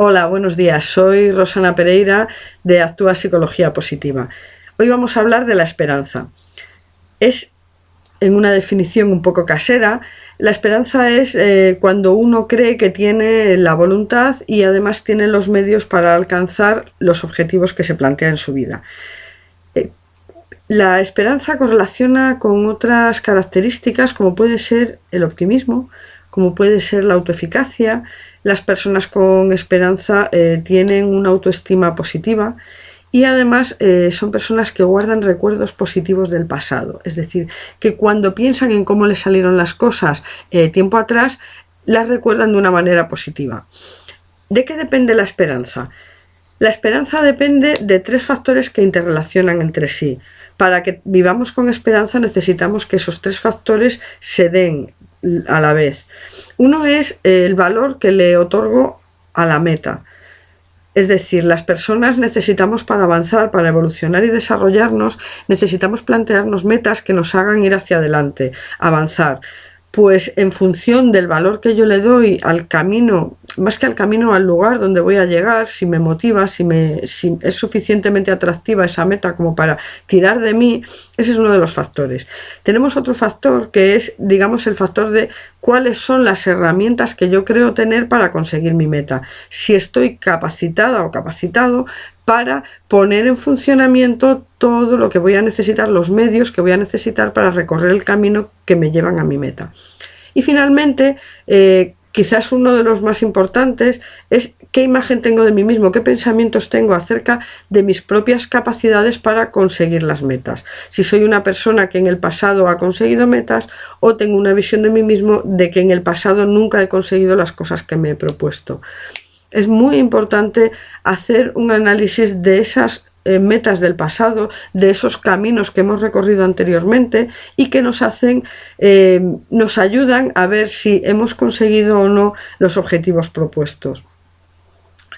Hola, buenos días. Soy Rosana Pereira de Actúa Psicología Positiva. Hoy vamos a hablar de la esperanza. Es, en una definición un poco casera, la esperanza es eh, cuando uno cree que tiene la voluntad y además tiene los medios para alcanzar los objetivos que se plantea en su vida. Eh, la esperanza correlaciona con otras características como puede ser el optimismo, como puede ser la autoeficacia, las personas con esperanza eh, tienen una autoestima positiva y además eh, son personas que guardan recuerdos positivos del pasado. Es decir, que cuando piensan en cómo les salieron las cosas eh, tiempo atrás, las recuerdan de una manera positiva. ¿De qué depende la esperanza? La esperanza depende de tres factores que interrelacionan entre sí. Para que vivamos con esperanza necesitamos que esos tres factores se den a la vez. Uno es el valor que le otorgo a la meta. Es decir, las personas necesitamos para avanzar, para evolucionar y desarrollarnos, necesitamos plantearnos metas que nos hagan ir hacia adelante, avanzar pues en función del valor que yo le doy al camino, más que al camino, al lugar donde voy a llegar, si me motiva, si, me, es suficientemente atractiva esa meta como para tirar de mí, ese es uno de los factores. Tenemos otro factor que es, digamos, el factor de cuáles son las herramientas que yo creo tener para conseguir mi meta. Si estoy capacitada o capacitado para poner en funcionamiento todo lo que voy a necesitar, los medios que voy a necesitar para recorrer el camino que me llevan a mi meta. Y finalmente, eh, quizás uno de los más importantes es qué imagen tengo de mí mismo, qué pensamientos tengo acerca de mis propias capacidades para conseguir las metas. Si soy una persona que en el pasado ha conseguido metas o tengo una visión de mí mismo de que en el pasado nunca he conseguido las cosas que me he propuesto es muy importante hacer un análisis de esas eh, metas del pasado, de esos caminos que hemos recorrido anteriormente y que nos hacen, eh, nos ayudan a ver si hemos conseguido o no los objetivos propuestos.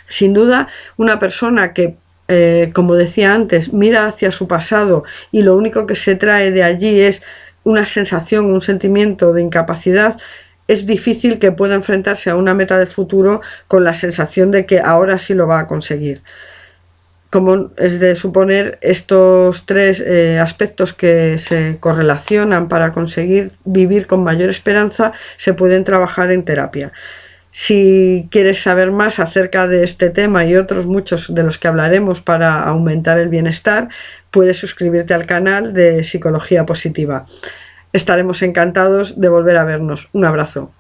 Sin duda, una persona que eh, como decía antes, mira hacia su pasado y lo único que se trae de allí es una sensación, un sentimiento de incapacidad, es difícil que pueda enfrentarse a una meta de futuro con la sensación de que ahora sí lo va a conseguir. Como es de suponer, estos tres eh, aspectos que se correlacionan para conseguir vivir con mayor esperanza se pueden trabajar en terapia. Si quieres saber más acerca de este tema y otros muchos de los que hablaremos para aumentar el bienestar, puedes suscribirte al canal de Psicología Positiva. Estaremos encantados de volver a vernos. Un abrazo.